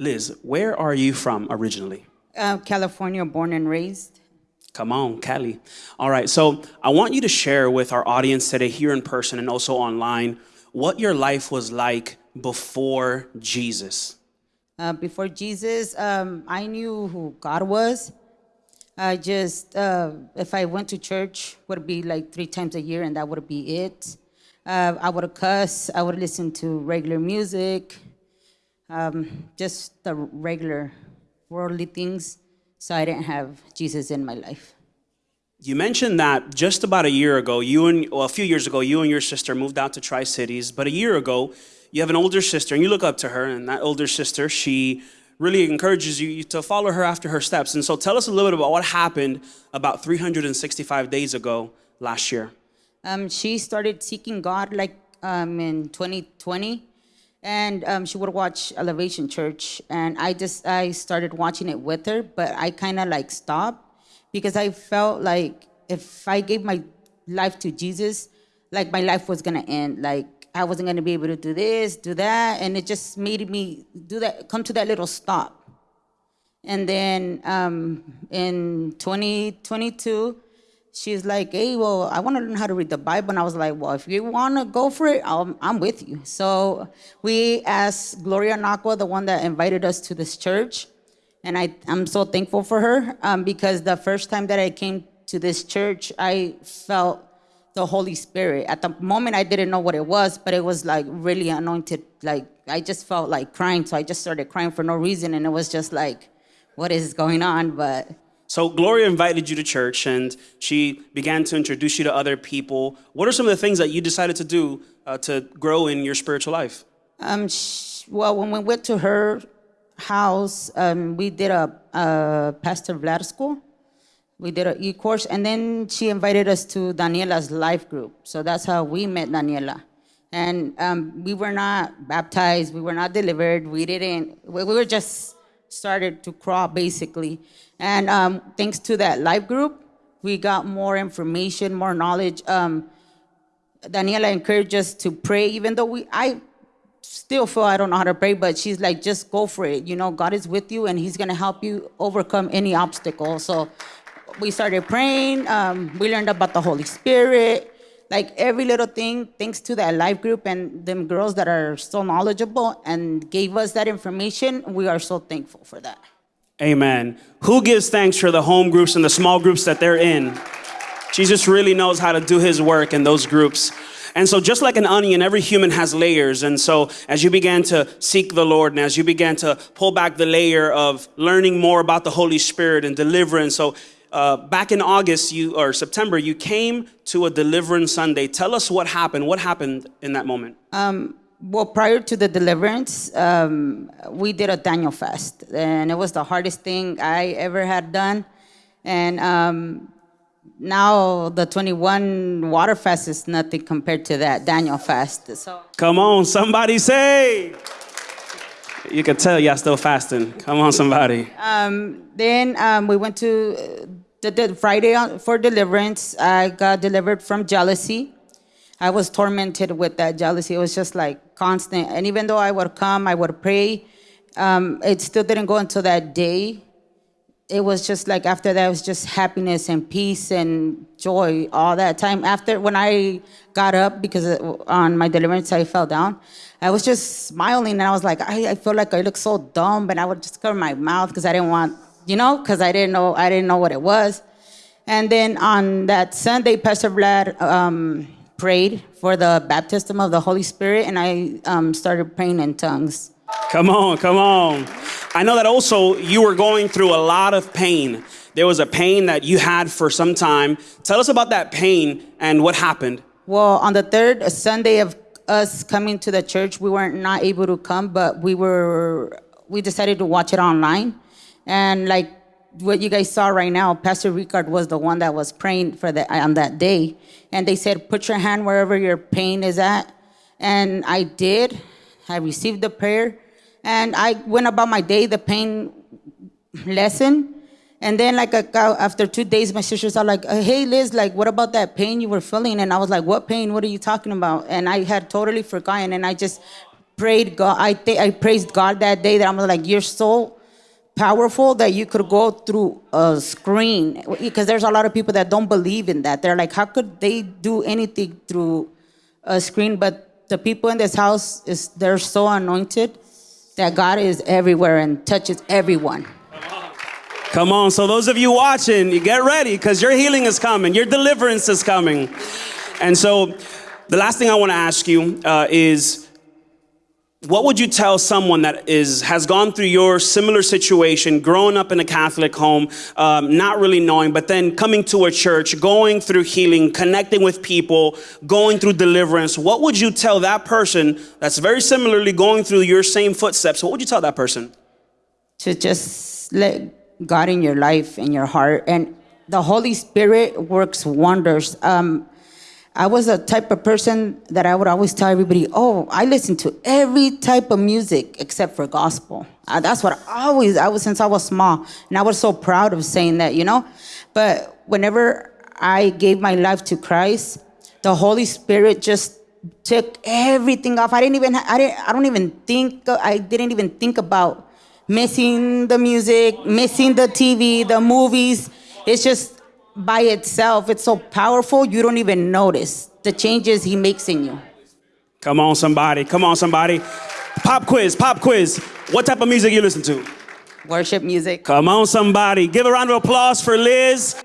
Liz, where are you from originally? Uh, California, born and raised. Come on, Cali. All right, so I want you to share with our audience today, here in person and also online, what your life was like before Jesus. Uh, before Jesus, um, I knew who God was. I just, uh, if I went to church, would be like three times a year, and that would be it. Uh, I would cuss. I would listen to regular music, um, just the regular worldly things. So I didn't have Jesus in my life. You mentioned that just about a year ago, you and well, a few years ago, you and your sister moved out to Tri Cities. But a year ago, you have an older sister, and you look up to her, and that older sister, she really encourages you to follow her after her steps. And so, tell us a little bit about what happened about 365 days ago last year. Um, she started seeking God like um, in 2020, and um, she would watch Elevation Church, and I just I started watching it with her, but I kind of like stopped because I felt like if I gave my life to Jesus, like my life was gonna end, like I wasn't gonna be able to do this, do that, and it just made me do that, come to that little stop. And then um, in 2022, she's like, hey, well, I want to learn how to read the Bible. And I was like, well, if you want to go for it, i am with you. So we asked Gloria Nakwa, the one that invited us to this church. And I, I'm so thankful for her um, because the first time that I came to this church, I felt the Holy Spirit. At the moment, I didn't know what it was, but it was like really anointed. Like, I just felt like crying. So I just started crying for no reason. And it was just like, what is going on? But so Gloria invited you to church and she began to introduce you to other people. What are some of the things that you decided to do uh, to grow in your spiritual life? Um, well, when we went to her house, um, we did a, a Pastor Vlad school. We did an e-course, and then she invited us to Daniela's life group. So that's how we met Daniela. And um, we were not baptized, we were not delivered, we didn't, we were just started to crawl basically. And um, thanks to that life group, we got more information, more knowledge. Um, Daniela encouraged us to pray, even though we, I still feel I don't know how to pray, but she's like, just go for it. You know, God is with you and he's gonna help you overcome any obstacle. So we started praying. Um, we learned about the Holy Spirit. Like every little thing, thanks to that life group and them girls that are so knowledgeable and gave us that information, we are so thankful for that. Amen. Who gives thanks for the home groups and the small groups that they're in? Jesus really knows how to do his work in those groups. And so, just like an onion, every human has layers. And so, as you began to seek the Lord and as you began to pull back the layer of learning more about the Holy Spirit and deliverance, so uh, back in August you or September, you came to a Deliverance Sunday. Tell us what happened. What happened in that moment? Um, well, prior to the deliverance, um, we did a Daniel fast, and it was the hardest thing I ever had done. And um, now the 21 water fast is nothing compared to that Daniel fast. So come on, somebody say. You can tell y'all still fasting. Come on, somebody. Um, then um, we went to uh, the, the Friday for deliverance. I got delivered from jealousy. I was tormented with that jealousy. It was just like constant. And even though I would come, I would pray, um, it still didn't go until that day. It was just like after that, it was just happiness and peace and joy all that time. After when I got up, because on my deliverance, I fell down, I was just smiling and I was like, I, I feel like I look so dumb. And I would just cover my mouth because I didn't want, you know, because I didn't know, I didn't know what it was. And then on that Sunday, Pastor Vlad, um, prayed for the baptism of the Holy Spirit, and I um, started praying in tongues. Come on, come on. I know that also you were going through a lot of pain. There was a pain that you had for some time. Tell us about that pain and what happened. Well, on the third Sunday of us coming to the church, we weren't not able to come, but we were we decided to watch it online. And like what you guys saw right now, Pastor Ricard was the one that was praying for that on that day, and they said, "Put your hand wherever your pain is at," and I did. I received the prayer, and I went about my day. The pain lessened, and then like after two days, my sisters are like, uh, "Hey Liz, like what about that pain you were feeling?" And I was like, "What pain? What are you talking about?" And I had totally forgotten, and I just prayed God. I th- I praised God that day that I'm like, you're so powerful that you could go through a screen because there's a lot of people that don't believe in that. They're like, how could they do anything through a screen? But the people in this house is they're so anointed that God is everywhere and touches everyone. Come on. So, those of you watching, you get ready because your healing is coming, your deliverance is coming. And so, the last thing I want to ask you uh, is what would you tell someone that is has gone through your similar situation growing up in a catholic home um, not really knowing but then coming to a church going through healing connecting with people going through deliverance what would you tell that person that's very similarly going through your same footsteps what would you tell that person to just let God in your life and your heart. And the Holy Spirit works wonders. Um, I was a type of person that I would always tell everybody, oh, I listen to every type of music except for gospel. Uh, that's what I always, I was since I was small. And I was so proud of saying that, you know? But whenever I gave my life to Christ, the Holy Spirit just took everything off. I didn't even, I, didn't, I don't even think, I didn't even think about missing the music, missing the TV, the movies. It's just by itself, it's so powerful, you don't even notice the changes he makes in you. come on somebody. Come on somebody. Pop quiz pop quiz. What type of music you listen to? Worship music. come on somebody. Give a round of applause for liz